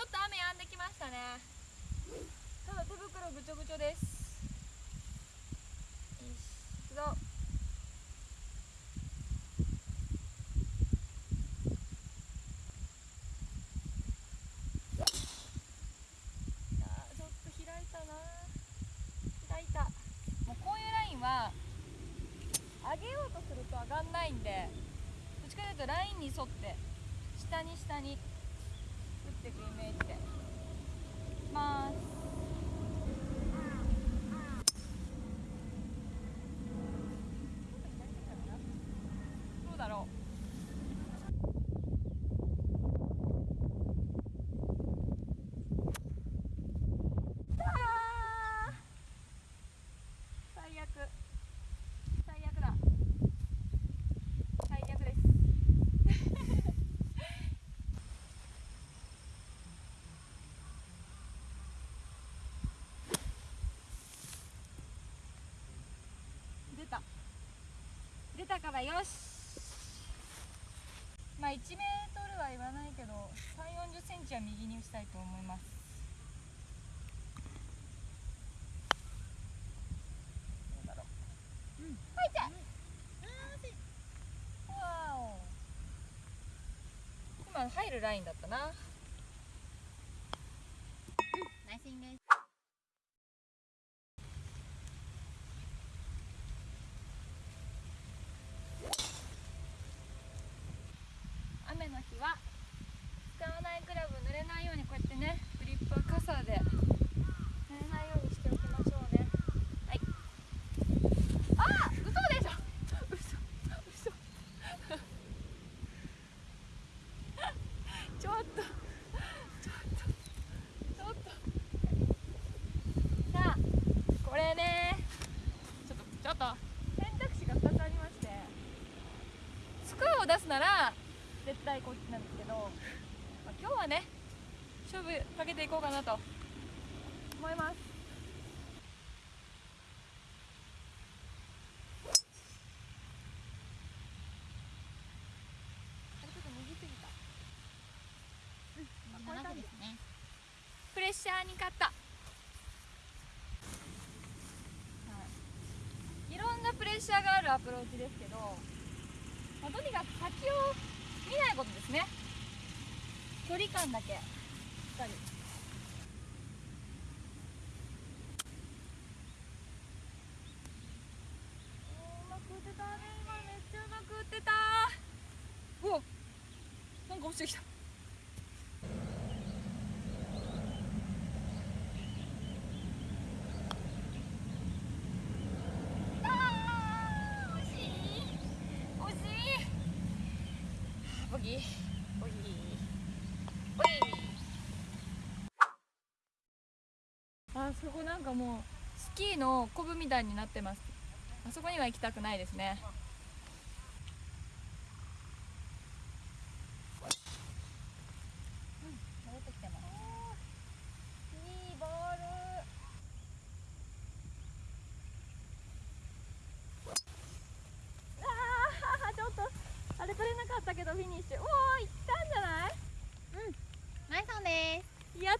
ょっと雨止んできましたね。ただ手袋ぐちょぐちょです。よし行くぞあちょっと開いたな。開いた。もうこういうラインは上げようとすると上がんないんでどっちかというとラインに沿って下に下に。ってくイメージでいきます。どうだろうあー最悪最悪だ最悪です出た出たからよし。まあ1メートルは言わないけど3 4 0センチは右に打ちたいと思います。うん。入った。わお。今入るラインだったな。ナイスインです雨の日は使わないクラブ濡れないようにこうやってねグリップは傘で。濡れないようにしておきましょうね。はい。ああ嘘でしょ。嘘嘘。ちょっとちょっとちょっと。さあこれね。ちょっとちょっと。選択肢が2つありまして。スコアを出すなら絶対こっちなんですけど、まあ、今日はね勝負かけていこうかなと思います。あれちょっと右すぎた。うんこれ長くですね。プレッシャーに勝った、はい、いろんなプレッシャーがあるアプローチですけど、まあ、とにかく先を見ないことですね。距離感だけ。しっかりうまく打てた。ね今めっちゃうまく打ってた。なんか落ちてきたあそこなんかもうスキーのコブみたいになってます。あそこには行きたくないですね。ったけどフィニッシュ。おお行ったんじゃない？うん。マイソンです。やっ